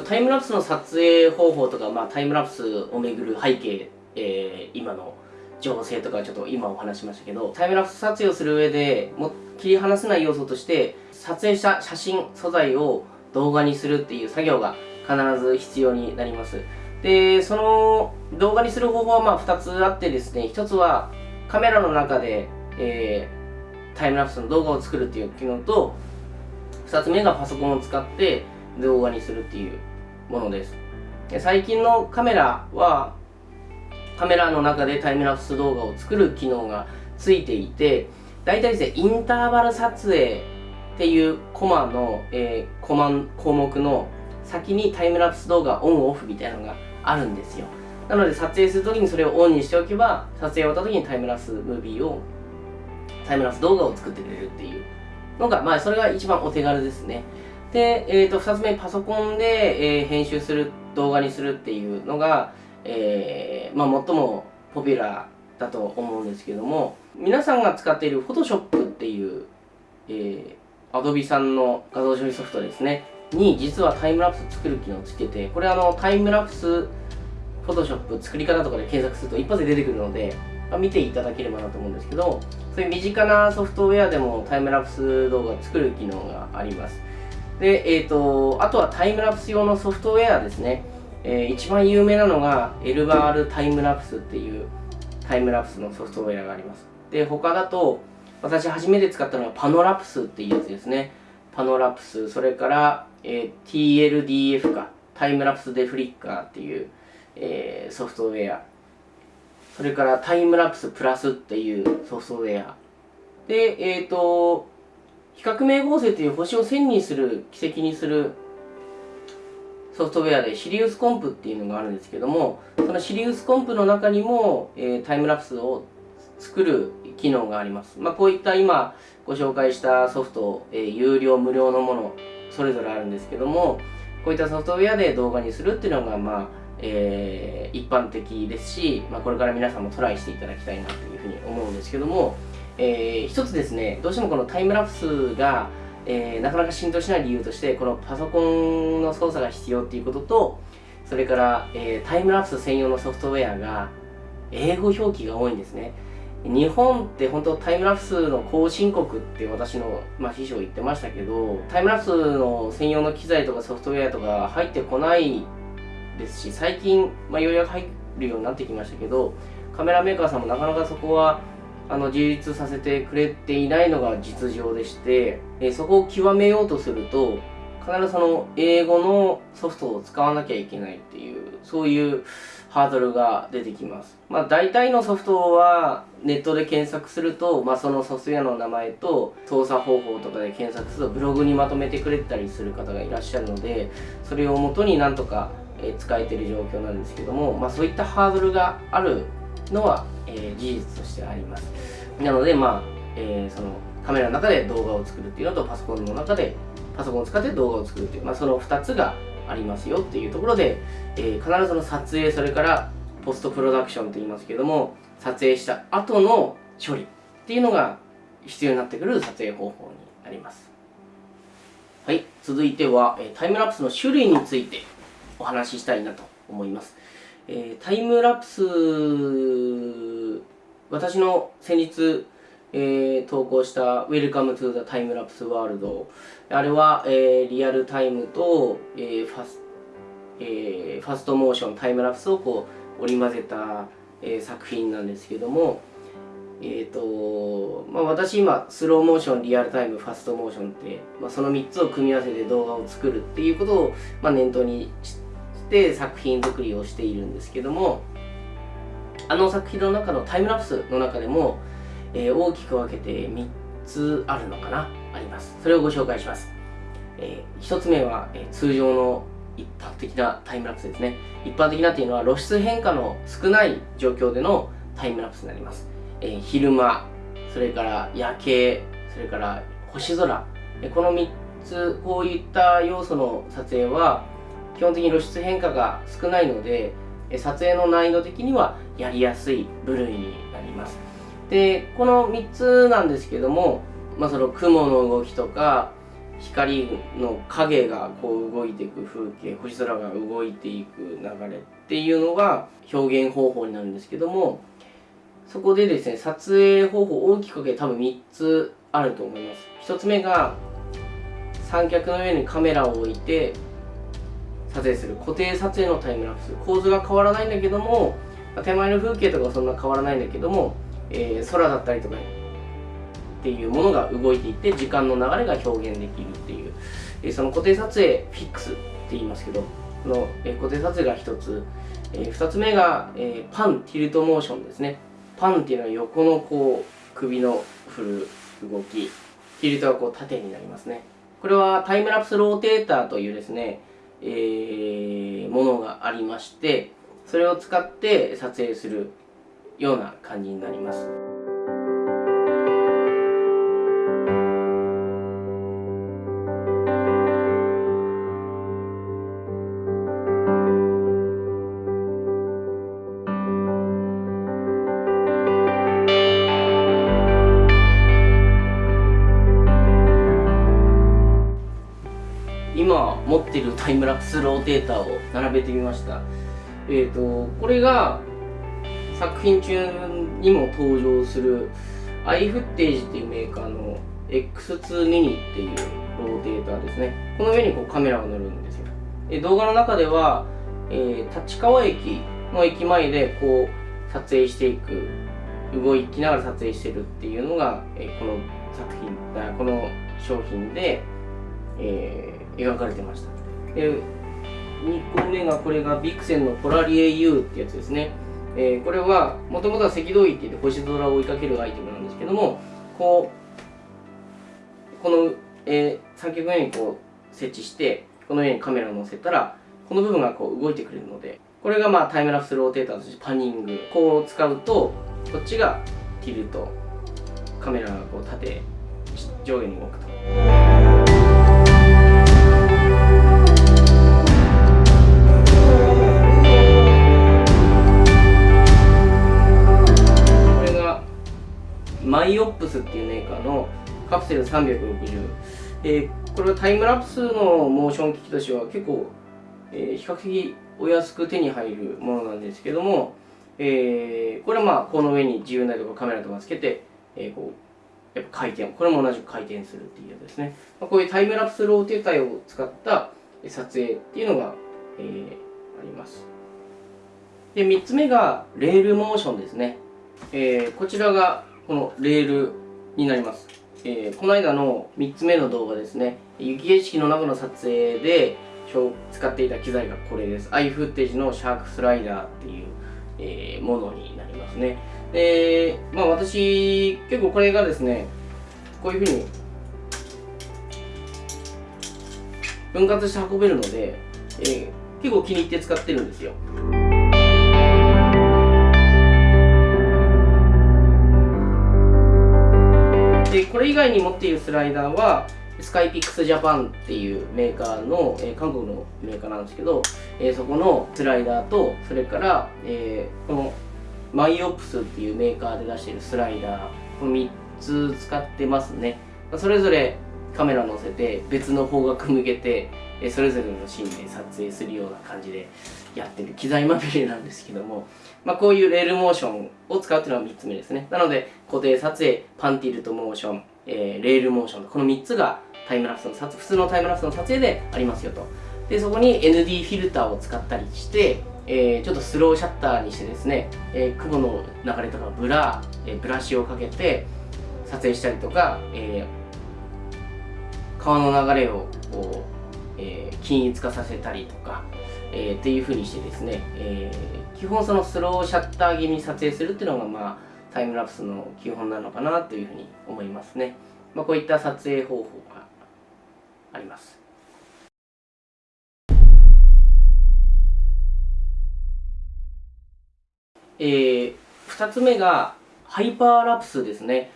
と、タイムラプスの撮影方法とか、まあ、タイムラプスをめぐる背景、えー、今の情勢とかちょっと今お話しましたけどタイムラプス撮影をする上でも切り離せない要素として撮影した写真素材を動画にするっていう作業が必ず必要になります。でその動画にする方法はまあ2つあってですね1つはカメラの中で、えー、タイムラプスの動画を作るっていう機能と2つ目がパソコンを使って動画にするっていうものです。で最近のカメラはカメラの中でタイムラプス動画を作る機能がついていて大体ですねインターバル撮影っていうコマの、えー、コマ項目の先にタイムラプス動画オンオフみたいなのがあるんですよ。なので撮影するときにそれをオンにしておけば撮影終わったときにタイムラプスムービーをタイムラプス動画を作ってくれるっていうのがまあそれが一番お手軽ですね。で、えー、と2つ目パソコンで、えー、編集する動画にするっていうのが、えー、まあ最もポピュラーだと思うんですけども皆さんが使っている Photoshop っていう、えー、Adobe さんの画像処理ソフトですね。に実はタイムラプス作る機能をつけてこれあのタイムラプスフォトショップ作り方とかで検索すると一発で出てくるので、まあ、見ていただければなと思うんですけどそういう身近なソフトウェアでもタイムラプス動画を作る機能があります。で、えーと、あとはタイムラプス用のソフトウェアですね、えー、一番有名なのがエルバールタイムラプスっていうタイムラプスのソフトウェアがありますで他だと私初めて使ったのはパノラプスっていうやつですねパノラプスそれからえー、TLDF か、タイムラプスデフリッカーっていう、えー、ソフトウェア。それからタイムラプスプラスっていうソフトウェア。で、えっ、ー、と、比較名合成という星を線にする、軌跡にするソフトウェアでシリウスコンプっていうのがあるんですけども、そのシリウスコンプの中にも、えー、タイムラプスを作る機能があります。まあ、こういった今ご紹介したソフト、えー、有料無料のものそれぞれあるんですけどもこういったソフトウェアで動画にするっていうのがまあえー、一般的ですし、まあ、これから皆さんもトライしていただきたいなというふうに思うんですけども、えー、一つですねどうしてもこのタイムラプスが、えー、なかなか浸透しない理由としてこのパソコンの操作が必要っていうこととそれから、えー、タイムラプス専用のソフトウェアが英語表記が多いんですね。日本って本当タイムラプスの後進国って私の、まあ、師匠言ってましたけどタイムラプスの専用の機材とかソフトウェアとか入ってこないですし最近、まあ、ようやく入るようになってきましたけどカメラメーカーさんもなかなかそこはあの自立させてくれていないのが実情でして、えそこを極めようとすると必ずその英語のソフトを使わなきゃいけないっていうそういうハードルが出てきます。まあ大体のソフトはネットで検索すると、まあそのソフトウェアの名前と操作方法とかで検索するとブログにまとめてくれたりする方がいらっしゃるので、それをもとになんとか使えてる状況なんですけども、まあそういったハードルがあるのは、えー、事実としてあります。なのでまあ、えー、そのカメラの中で動画を作るっていうのとパソコンの中でパソコンを使って動画を作るっていう、まあ、その2つがありますよっていうところで、えー、必ずその撮影それからポストプロダクションと言いますけども撮影した後の処理っていうのが必要になってくる撮影方法になりますはい続いては、えタイムラプスの種類についてお話ししたいなと思います、えー、タイムラプス私の先日えー、投稿した Welcome to the Timelapse World あれは、えー、リアルタイムと、えー、ファスえー、ファストモーションタイムラプスをこう織り交ぜた、えー、作品なんですけどもえーとまあ、私今スローモーションリアルタイムファストモーションって、まあ、その3つを組み合わせて動画を作るっていうことを、まあ、念頭にしてて作品作りをしているんですけどもあの作品の中のタイムラプスの中でもえー、大きく分けて3つあるのかなあります。それをご紹介します、えー、1つ目は、えー、通常の一般的なタイムラプスですね。一般的なっていうのは露出変化の少ない状況でのタイムラプスになります、えー、昼間それから夜景それから星空。この3つこういった要素の撮影は基本的に露出変化が少ないので撮影の難易度的にはやりやすい部類になります。でこの3つなんですけども、まあ、その雲の動きとか、光の影がこう動いていく風景星空が動いていく流れっていうのが表現方法になるんですけどもそこでですね撮影方法大きく分けて多分3つあると思います。1つ目が三脚の上にカメラを置いて撮影する固定撮影のタイムラプス。構図が変わらないんだけども手前の風景とかはそんな変わらないんだけども、えー、空だったりとかっていうものが動いていって時間の流れが表現できるっていう、えー、その固定撮影フィックスって言いますけどこの、えー、固定撮影が1つ、えー、2つ目が、え、パンティルトモーションですね。パンっていうのは横のこう首の振る動き。ティルトはこう縦になりますね。これはタイムラプスローテーターというですね、えー、ものがありましてそれを使って撮影するような感じになります。ってるタイムラプスローテーターを並べてみました。えっ、ー、とこれが作品中にも登場するアイフッテージっていうメーカーの X2 ミニっていうローテーターですね。この上にこうカメラが乗るんですよ。で動画の中では、えー、立川駅の駅前でこう撮影していく動きながら撮影してるっていうのが、えー、この作品この商品で、えー、描かれてました。で2個目がこれがビクセンのポラリエ U ってやつですね、えー、これはもともとは赤道域で星空を追いかけるアイテムなんですけどもこうこの、えー、三脚の上にこう設置してこの上にカメラを載せたらこの部分がこう動いてくれるのでこれがまあタイムラプスローテーターとしてパニングこう使うとこっちがティルトカメラがこう縦上下に動くと。マイオプスっていうメーカーのカプセル360、えー、これはタイムラプスのモーション機器としては結構、えー、比較的お安く手に入るものなんですけども、えー、これはまあこの上に自由なとかカメラとかつけて、えー、こうやっぱ回転これも同じく回転するっていうやつですね、まあ、こういうタイムラプスローテーターを使った撮影っていうのが、えー、あります。で3つ目がレールモーションですね、えー、こちらがこのレールになります、えー、この間の3つ目の動画ですね。雪景色の中の撮影で使っていた機材がこれです。アイフッテージのシャークスライダーっていう、えー、ものになりますね。でまあ私結構これがですねこういうふうに分割して運べるので、えー、結構気に入って使ってるんですよ。でこれ以外に持っているスライダーはスカイピックスジャパンっていうメーカーの、えー、韓国のメーカーなんですけど、えー、そこのスライダーとそれから、えー、この MIOPS っていうメーカーで出しているスライダーこの3つ使ってますね。それぞれカメラ乗せて別の方角向けてそれぞれのシーンで撮影するような感じでやってる機材まみれなんですけども、まあ、こういうレールモーションを使うっていうのは3つ目ですね。なので固定撮影パンティルトモーション、えー、レールモーションこの3つがタイムラプスの撮普通のタイムラプスの撮影でありますよと。でそこに ND フィルターを使ったりしてえー、ちょっとスローシャッターにしてですね、えー、雲の流れとかブラ、えー、ブラシをかけて撮影したりとか、え川の流れをこう、え均一化させたりとか、えー、っていうふうにしてですね、えー、基本そのスローシャッター気味に撮影するっていうのがまあタイムラプスの基本なのかなというふうに思いますね、まあ、こういった撮影方法があります。えー、2つ目がハイパーラプスですね。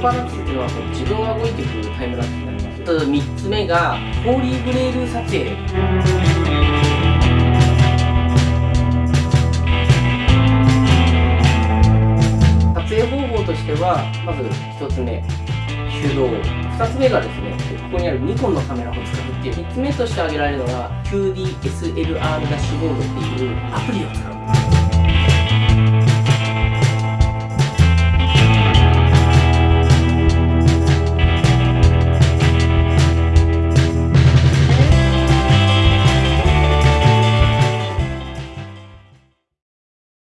ハイパーラプスっていうのは自分が動いていくタイムラプスになります3つ目がホーリーグレール撮影。撮影方法としてはまず1つ目手動。2つ目がですねここにあるニコンのカメラを使うっていう。3つ目として挙げられるのが QDSLR ダッシュボードっていうアプリを使う。